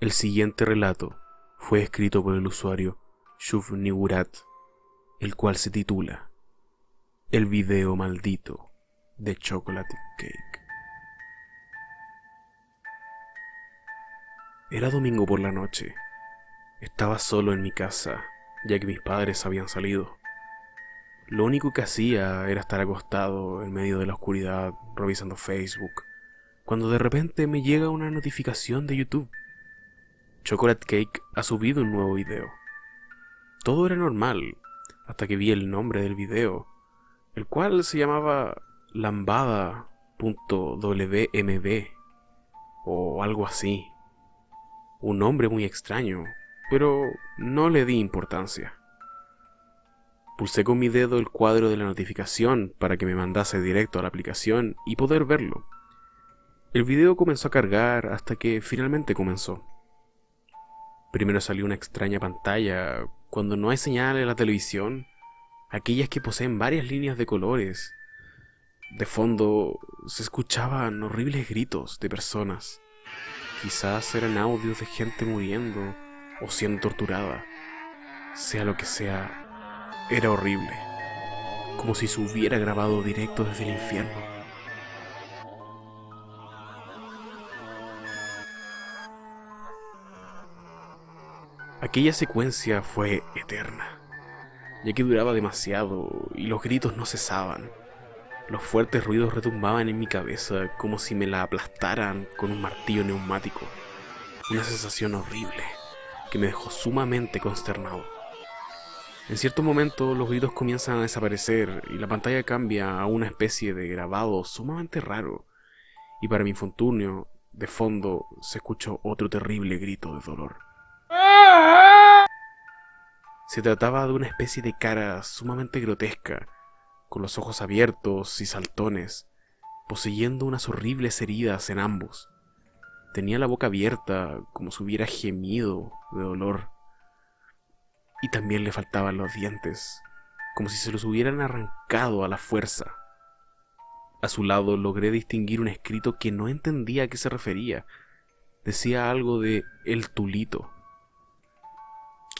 El siguiente relato fue escrito por el usuario Shuvnigurat, el cual se titula El video maldito de Chocolate Cake. Era domingo por la noche. Estaba solo en mi casa, ya que mis padres habían salido. Lo único que hacía era estar acostado en medio de la oscuridad revisando Facebook, cuando de repente me llega una notificación de YouTube. Chocolate Cake ha subido un nuevo video. Todo era normal, hasta que vi el nombre del video, el cual se llamaba lambada.wmb o algo así. Un nombre muy extraño, pero no le di importancia. Pulsé con mi dedo el cuadro de la notificación para que me mandase directo a la aplicación y poder verlo. El video comenzó a cargar hasta que finalmente comenzó. Primero salió una extraña pantalla cuando no hay señal en la televisión, aquellas que poseen varias líneas de colores. De fondo se escuchaban horribles gritos de personas. Quizás eran audios de gente muriendo o siendo torturada. Sea lo que sea, era horrible. Como si se hubiera grabado directo desde el infierno. Aquella secuencia fue eterna, ya que duraba demasiado y los gritos no cesaban. Los fuertes ruidos retumbaban en mi cabeza como si me la aplastaran con un martillo neumático. Una sensación horrible que me dejó sumamente consternado. En cierto momento los gritos comienzan a desaparecer y la pantalla cambia a una especie de grabado sumamente raro. Y para mi infortunio, de fondo se escuchó otro terrible grito de dolor. Se trataba de una especie de cara sumamente grotesca, con los ojos abiertos y saltones, poseyendo unas horribles heridas en ambos. Tenía la boca abierta como si hubiera gemido de dolor. Y también le faltaban los dientes, como si se los hubieran arrancado a la fuerza. A su lado logré distinguir un escrito que no entendía a qué se refería. Decía algo de el tulito.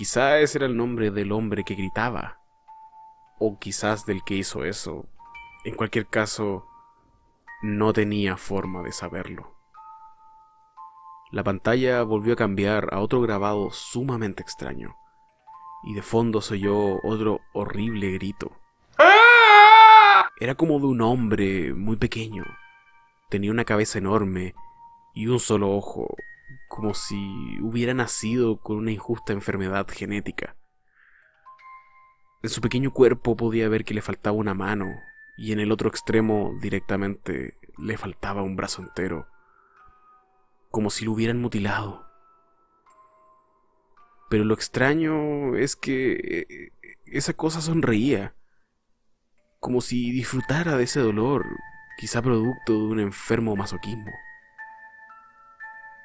Quizá ese era el nombre del hombre que gritaba, o quizás del que hizo eso. En cualquier caso, no tenía forma de saberlo. La pantalla volvió a cambiar a otro grabado sumamente extraño, y de fondo se oyó otro horrible grito. Era como de un hombre muy pequeño. Tenía una cabeza enorme y un solo ojo, como si hubiera nacido con una injusta enfermedad genética. En su pequeño cuerpo podía ver que le faltaba una mano y en el otro extremo directamente le faltaba un brazo entero, como si lo hubieran mutilado. Pero lo extraño es que eh, esa cosa sonreía, como si disfrutara de ese dolor, quizá producto de un enfermo masoquismo.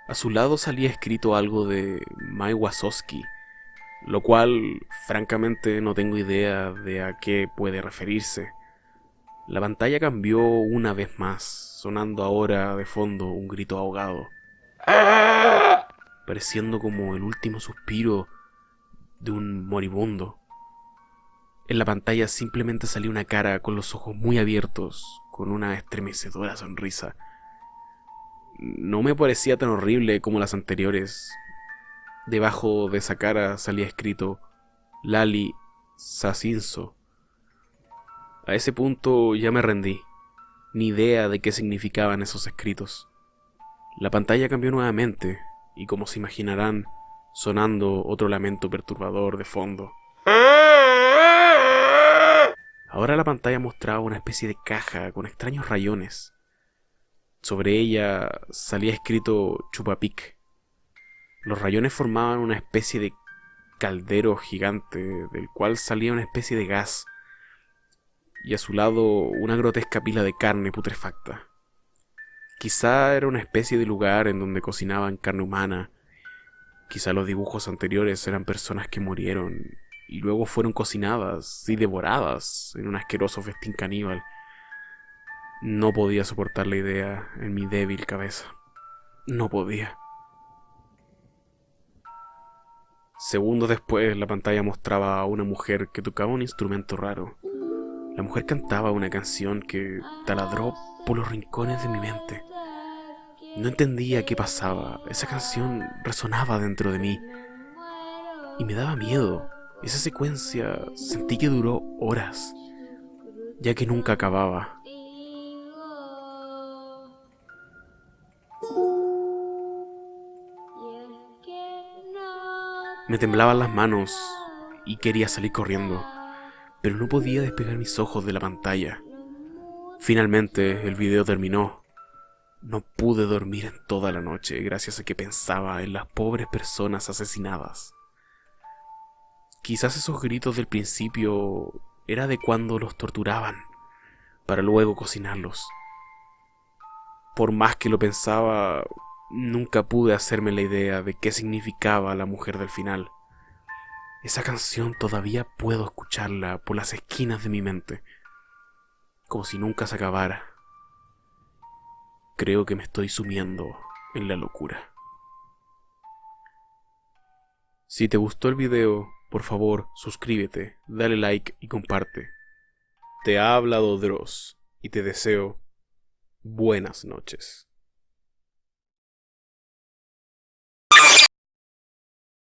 A su lado salía escrito algo de Mai Wasowski, lo cual francamente no tengo idea de a qué puede referirse. La pantalla cambió una vez más, sonando ahora de fondo un grito ahogado, pareciendo como el último suspiro de un moribundo. En la pantalla simplemente salió una cara con los ojos muy abiertos, con una estremecedora sonrisa no me parecía tan horrible como las anteriores. Debajo de esa cara salía escrito Lali Sasinso. A ese punto ya me rendí, ni idea de qué significaban esos escritos. La pantalla cambió nuevamente, y como se imaginarán, sonando otro lamento perturbador de fondo. Ahora la pantalla mostraba una especie de caja con extraños rayones. Sobre ella salía escrito Chupapic. Los rayones formaban una especie de caldero gigante del cual salía una especie de gas y a su lado una grotesca pila de carne putrefacta. Quizá era una especie de lugar en donde cocinaban carne humana. Quizá los dibujos anteriores eran personas que murieron y luego fueron cocinadas y devoradas en un asqueroso festín caníbal. No podía soportar la idea en mi débil cabeza. No podía. Segundos después, la pantalla mostraba a una mujer que tocaba un instrumento raro. La mujer cantaba una canción que taladró por los rincones de mi mente. No entendía qué pasaba. Esa canción resonaba dentro de mí. Y me daba miedo. Esa secuencia sentí que duró horas, ya que nunca acababa. Me temblaban las manos y quería salir corriendo, pero no podía despegar mis ojos de la pantalla. Finalmente el video terminó. No pude dormir en toda la noche gracias a que pensaba en las pobres personas asesinadas. Quizás esos gritos del principio era de cuando los torturaban, para luego cocinarlos. Por más que lo pensaba, nunca pude hacerme la idea de qué significaba la mujer del final. Esa canción todavía puedo escucharla por las esquinas de mi mente, como si nunca se acabara. Creo que me estoy sumiendo en la locura. Si te gustó el video, por favor, suscríbete, dale like y comparte. Te ha hablado Dross y te deseo buenas noches.